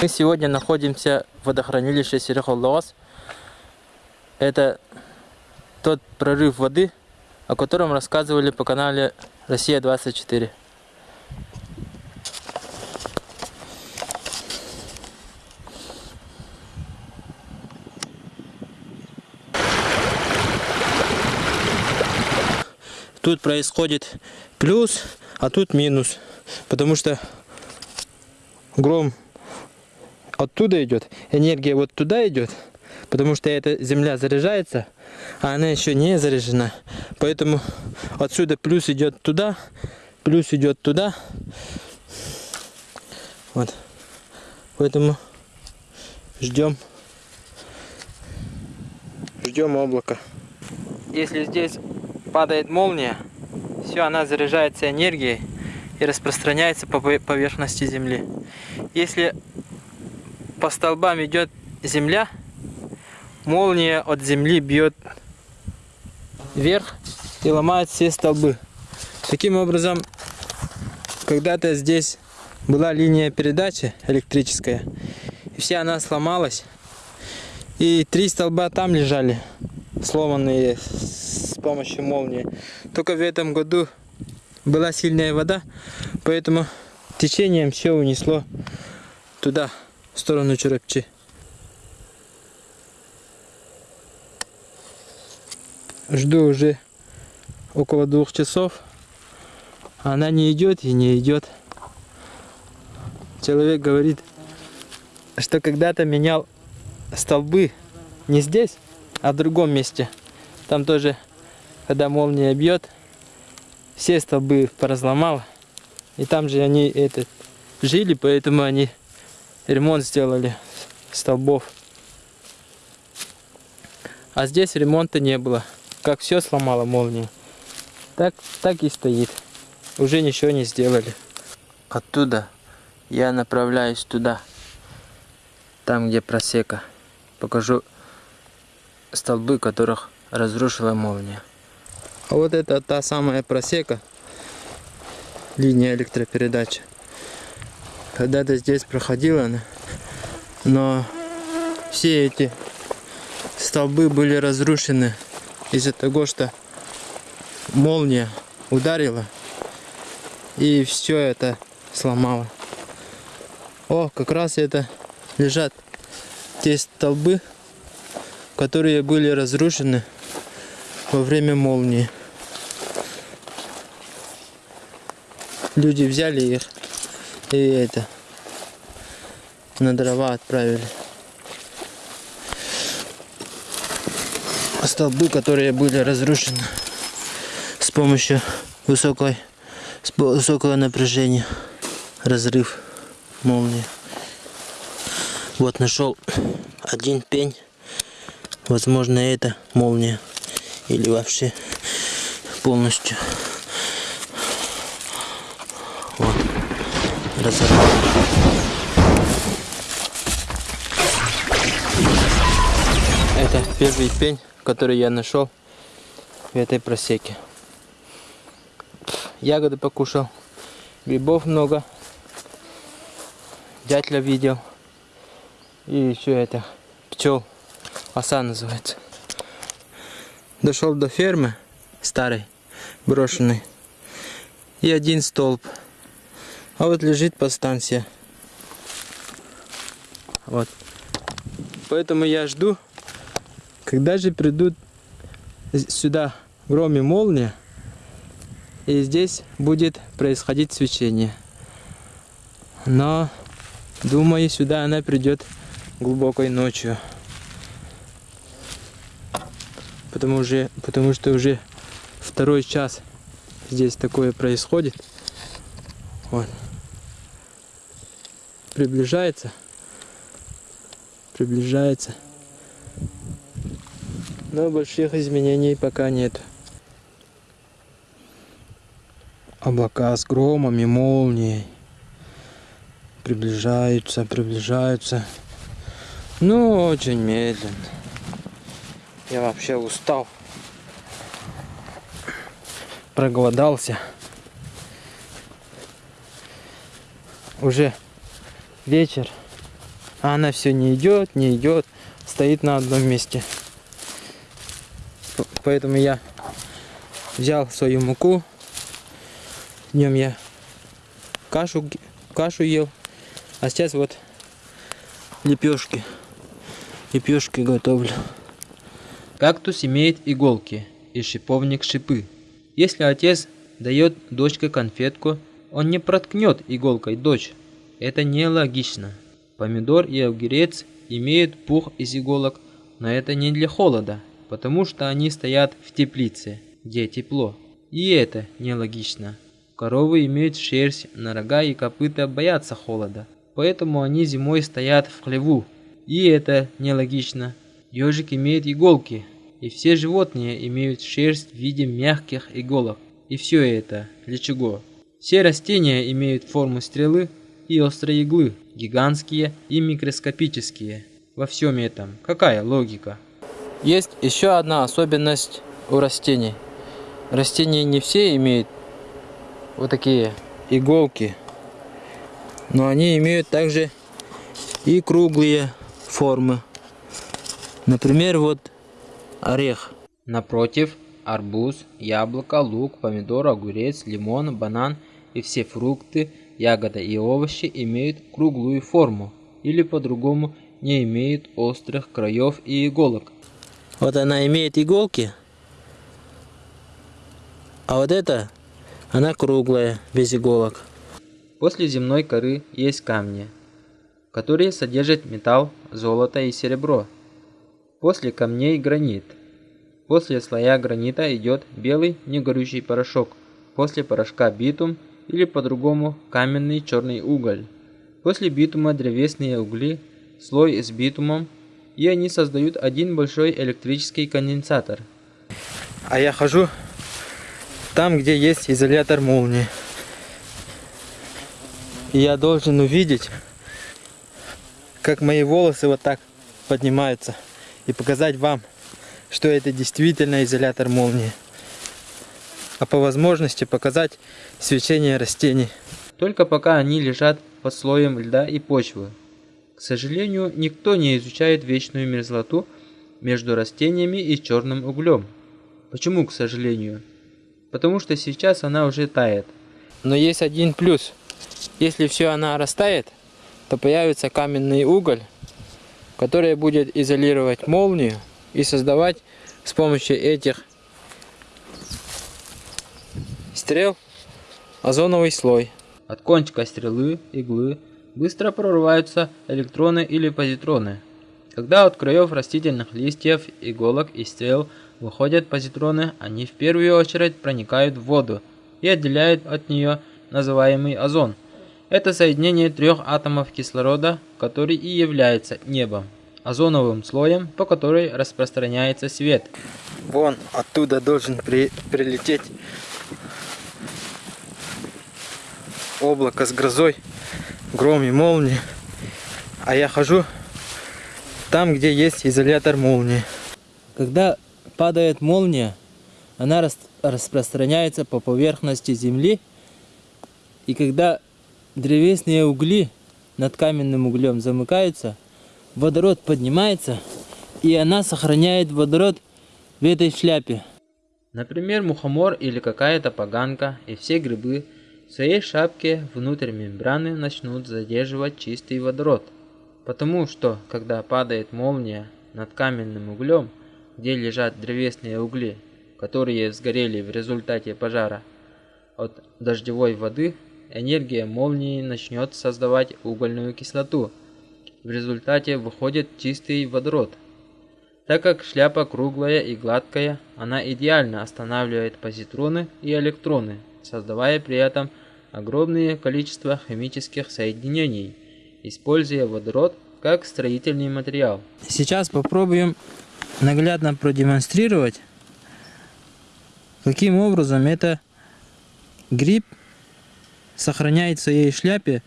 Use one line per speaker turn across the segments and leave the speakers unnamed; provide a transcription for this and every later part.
Мы сегодня находимся в водохранилище Серехоллоос. Это тот прорыв воды, о котором рассказывали по канале Россия-24. Тут происходит плюс, а тут минус. Потому что гром оттуда идет, энергия вот туда идет, потому что эта земля заряжается, а она еще не заряжена. Поэтому отсюда плюс идет туда, плюс идет туда. Вот. Поэтому ждем. Ждем облака. Если здесь падает молния, все, она заряжается энергией и распространяется по поверхности Земли. Если по столбам идет земля, молния от земли бьет вверх и ломает все столбы. Таким образом, когда-то здесь была линия передачи электрическая, и вся она сломалась, и три столба там лежали, сломанные с помощью молнии. Только в этом году была сильная вода, поэтому течением все унесло туда сторону Черепчи. Жду уже около двух часов. Она не идет и не идет. Человек говорит, что когда-то менял столбы не здесь, а в другом месте. Там тоже, когда молния бьет, все столбы поразломал. И там же они этот, жили, поэтому они ремонт сделали столбов. А здесь ремонта не было. Как все сломало молнию. Так, так и стоит. Уже ничего не сделали. Оттуда я направляюсь туда. Там, где просека. Покажу столбы, которых разрушила молния. А вот это та самая просека. Линия электропередачи когда-то здесь проходила но все эти столбы были разрушены из-за того, что молния ударила и все это сломало. О, как раз это лежат те столбы, которые были разрушены во время молнии. Люди взяли их и это на дрова отправили. Столбы, которые были разрушены с помощью высокой, с высокого напряжения. Разрыв молнии. Вот нашел один пень. Возможно, это молния. Или вообще полностью. Разорвал. Это первый пень, который я нашел в этой просеке. Ягоды покушал, грибов много, дятля видел. И еще это, пчел, оса называется. Дошел до фермы старой, брошенной. И один столб а вот лежит подстанция. Вот. Поэтому я жду, когда же придут сюда гром и молния, и здесь будет происходить свечение. Но, думаю, сюда она придет глубокой ночью. Потому, уже, потому что уже второй час здесь такое происходит. Вот приближается. Приближается. Но больших изменений пока нет. Облака с громом и молнией. Приближаются, приближаются. Ну, очень медленно. Я вообще устал. Проголодался. Уже вечер. А она все не идет, не идет, стоит на одном месте. Поэтому я взял свою муку. Днем я кашу, кашу ел. А сейчас вот лепешки. Лепешки готовлю. Кактус имеет иголки и шиповник шипы. Если отец дает дочке конфетку, он не проткнет иголкой дочь. Это нелогично. Помидор и огурец имеют пух из иголок, но это не для холода, потому что они стоят в теплице, где тепло. И это нелогично. Коровы имеют шерсть, на рога и копыта боятся холода, поэтому они зимой стоят в хлеву. И это нелогично. Ежик имеет иголки, и все животные имеют шерсть в виде мягких иголок. И все это для чего? Все растения имеют форму стрелы и острые иглы, гигантские и микроскопические. Во всем этом какая логика? Есть еще одна особенность у растений. Растения не все имеют вот такие иголки, но они имеют также и круглые формы. Например, вот орех. Напротив, арбуз, яблоко, лук, помидор, огурец, лимон, банан и все фрукты, ягоды и овощи имеют круглую форму или по-другому не имеют острых краев и иголок. Вот она имеет иголки, а вот это, она круглая, без иголок. После земной коры есть камни, которые содержат металл, золото и серебро. После камней гранит. После слоя гранита идет белый негорючий порошок. После порошка битум или по-другому каменный черный уголь. После битума древесные угли, слой с битумом, и они создают один большой электрический конденсатор. А я хожу там, где есть изолятор молнии. И я должен увидеть, как мои волосы вот так поднимаются и показать вам, что это действительно изолятор молнии. А по возможности показать свечение растений. Только пока они лежат под слоем льда и почвы. К сожалению, никто не изучает вечную мерзлоту между растениями и черным углем. Почему, к сожалению? Потому что сейчас она уже тает. Но есть один плюс. Если все она растает, то появится каменный уголь, которая будет изолировать молнию и создавать с помощью этих стрел озоновый слой. От кончика стрелы, иглы, быстро прорываются электроны или позитроны. Когда от краев растительных листьев, иголок и стрел выходят позитроны, они в первую очередь проникают в воду и отделяют от нее называемый озон – это соединение трех атомов кислорода, который и является небом, озоновым слоем, по которой распространяется свет. Вон оттуда должен при, прилететь облако с грозой, гром и молнии. А я хожу там, где есть изолятор молнии. Когда падает молния, она рас распространяется по поверхности Земли. И когда древесные угли над каменным углем замыкаются, водород поднимается, и она сохраняет водород в этой шляпе. Например, мухомор или какая-то поганка и все грибы в своей шапке внутрь мембраны начнут задерживать чистый водород. Потому что, когда падает молния над каменным углем, где лежат древесные угли, которые сгорели в результате пожара от дождевой воды, энергия молнии начнет создавать угольную кислоту. В результате выходит чистый водород. Так как шляпа круглая и гладкая, она идеально останавливает позитроны и электроны, создавая при этом огромное количество химических соединений, используя водород как строительный материал. Сейчас попробуем наглядно продемонстрировать, каким образом это гриб сохраняет в своей шляпе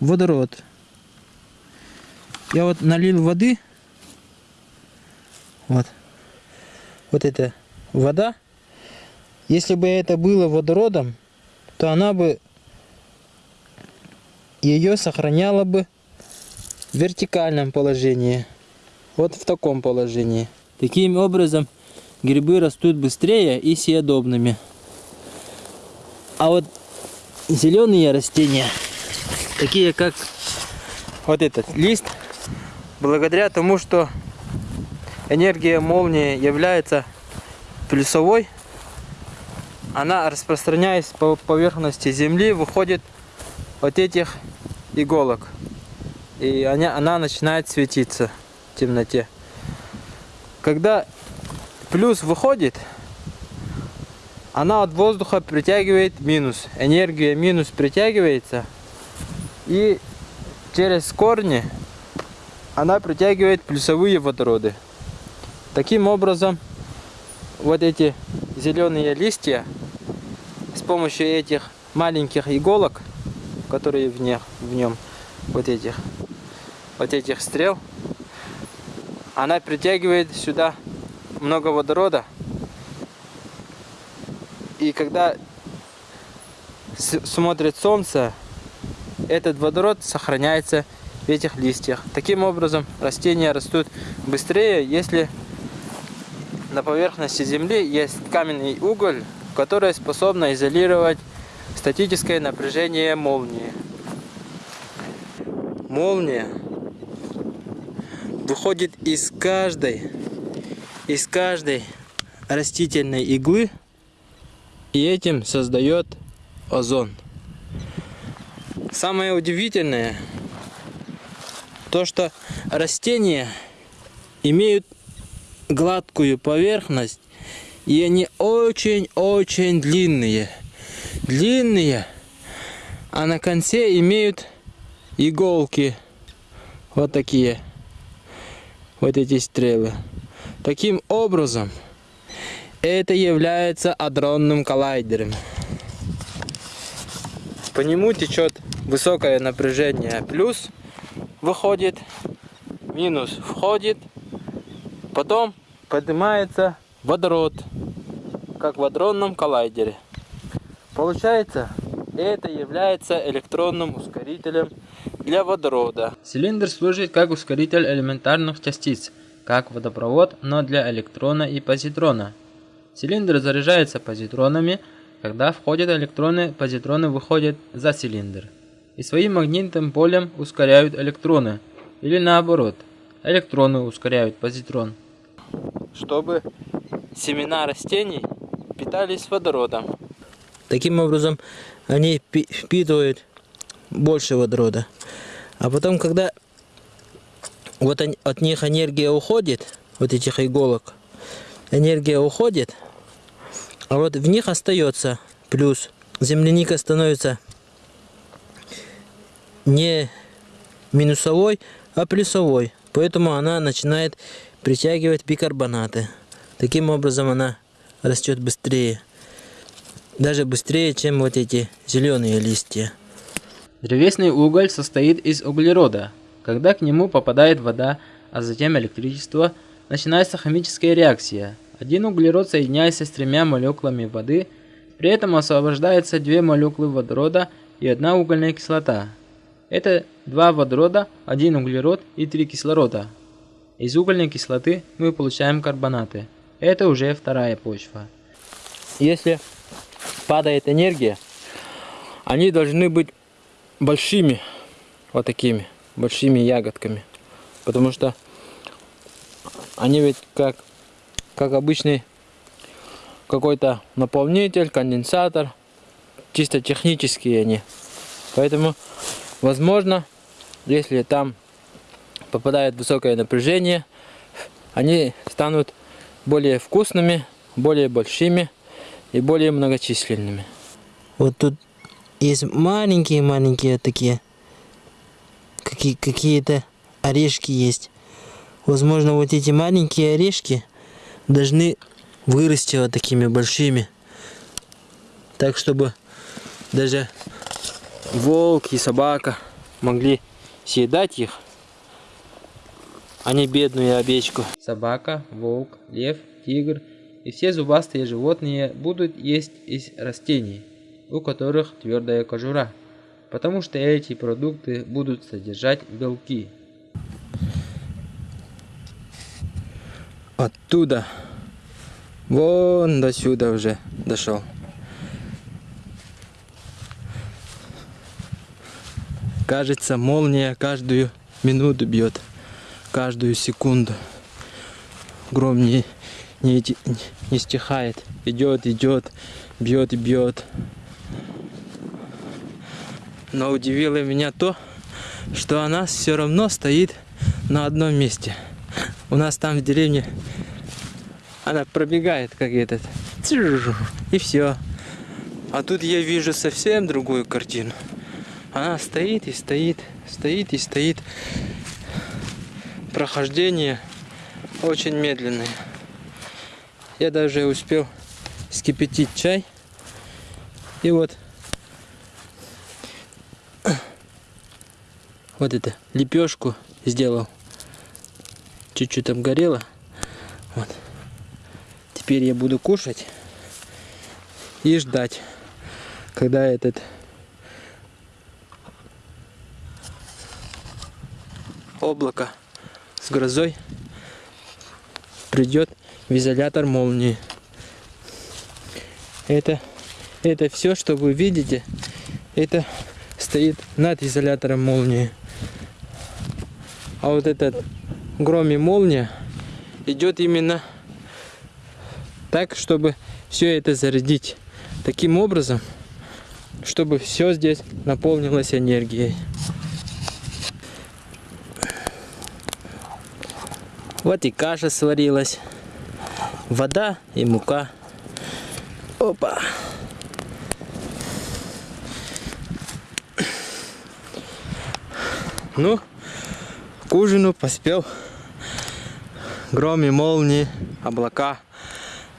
водород. Я вот налил воды. Вот. Вот это вода. Если бы это было водородом, то она бы ее сохраняла бы в вертикальном положении. Вот в таком положении. Таким образом грибы растут быстрее и съедобными. А вот зеленые растения, такие как вот этот лист, благодаря тому, что энергия молнии является плюсовой, она, распространяясь по поверхности земли, выходит от этих иголок. И она, она начинает светиться в темноте. Когда плюс выходит, она от воздуха притягивает минус. Энергия минус притягивается. И через корни она притягивает плюсовые водороды. Таким образом, вот эти зеленые листья с помощью этих маленьких иголок, которые в, них, в нем, вот этих, вот этих стрел, она притягивает сюда много водорода. И когда смотрит солнце, этот водород сохраняется в этих листьях. Таким образом, растения растут быстрее, если на поверхности Земли есть каменный уголь, который способен изолировать статическое напряжение молнии. Молния выходит из каждой, из каждой растительной иглы и этим создает озон. Самое удивительное, то что растения имеют гладкую поверхность и они очень-очень длинные. Длинные, а на конце имеют иголки вот такие вот эти стрелы. Таким образом, это является адронным коллайдером. По нему течет высокое напряжение, плюс выходит, минус входит, потом поднимается водород, как в адронном коллайдере. Получается, это является электронным ускорителем для водорода. Цилиндр служит как ускоритель элементарных частиц, как водопровод, но для электрона и позитрона. Цилиндр заряжается позитронами, когда входят электроны, позитроны выходят за цилиндр. И своим магнитным полем ускоряют электроны, или наоборот, электроны ускоряют позитрон. Чтобы семена растений питались водородом. Таким образом, они впитывают больше водорода. А потом, когда вот от них энергия уходит, вот этих иголок, энергия уходит, а вот в них остается плюс. Земляника становится не минусовой, а плюсовой. Поэтому она начинает притягивать бикарбонаты. Таким образом она растет быстрее. Даже быстрее, чем вот эти зеленые листья.
Древесный уголь состоит из углерода. Когда к нему попадает вода, а затем электричество, начинается химическая реакция. Один углерод соединяется с тремя молекулами воды, при этом освобождается две молекулы водорода и одна угольная кислота. Это два водорода, один углерод и три кислорода. Из угольной кислоты мы получаем карбонаты. Это уже вторая почва.
Если падает энергия, они должны быть большими, вот такими, большими ягодками. Потому что они ведь как, как обычный какой-то наполнитель, конденсатор, чисто технические они. Поэтому, возможно, если там попадает высокое напряжение, они станут более вкусными, более большими и более многочисленными.
Вот тут есть маленькие-маленькие такие, какие, какие-то орешки есть. Возможно, вот эти маленькие орешки должны вырасти вот такими большими. Так, чтобы даже волк и собака могли съедать их а не бедную овечку.
Собака, волк, лев, тигр и все зубастые животные будут есть из растений, у которых твердая кожура, потому что эти продукты будут содержать белки.
Оттуда, вон до сюда уже дошел. Кажется, молния каждую минуту бьет, каждую секунду. Гром не, не, не стихает, идет, идет, бьет и бьет. Но удивило меня то, что она все равно стоит на одном месте. У нас там в деревне она пробегает, как этот. И все. А тут я вижу совсем другую картину. Она стоит и стоит, стоит и стоит. Прохождение очень медленное. Я даже успел скипятить чай. И вот вот это лепешку сделал. Чуть-чуть обгорело. Вот. Теперь я буду кушать и ждать, когда этот облако с грозой придет в изолятор молнии. Это, это все, что вы видите, это стоит над изолятором молнии. А вот этот гром и молния идет именно так, чтобы все это зарядить таким образом, чтобы все здесь наполнилось энергией. Вот и каша сварилась, вода и мука. Опа! Ну, к ужину поспел. Гром и молнии, облака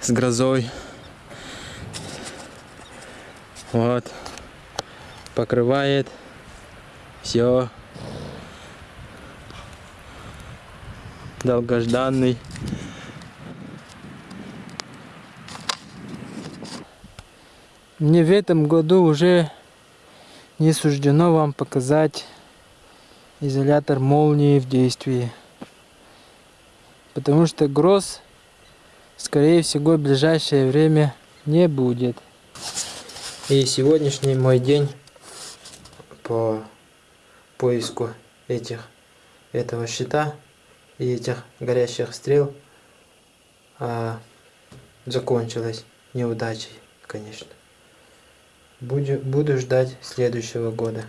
с грозой. Вот. Покрывает все. Долгожданный. Мне в этом году уже не суждено вам показать изолятор молнии в действии. Потому что гроз, скорее всего, в ближайшее время не будет. И сегодняшний мой день по поиску этих этого щита и этих горящих стрел а, закончилась неудачей, конечно. Буду, буду ждать следующего года.